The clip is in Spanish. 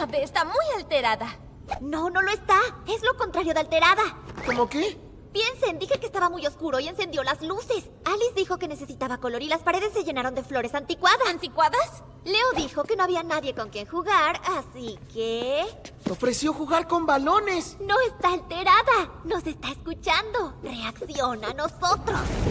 Abe está muy alterada. No, no lo está. Es lo contrario de alterada. ¿Cómo qué? Piensen, dije que estaba muy oscuro y encendió las luces. Alice dijo que necesitaba color y las paredes se llenaron de flores anticuadas. ¿Anticuadas? Leo dijo que no había nadie con quien jugar, así que... Ofreció jugar con balones. No está alterada. Nos está escuchando. Reacciona a nosotros.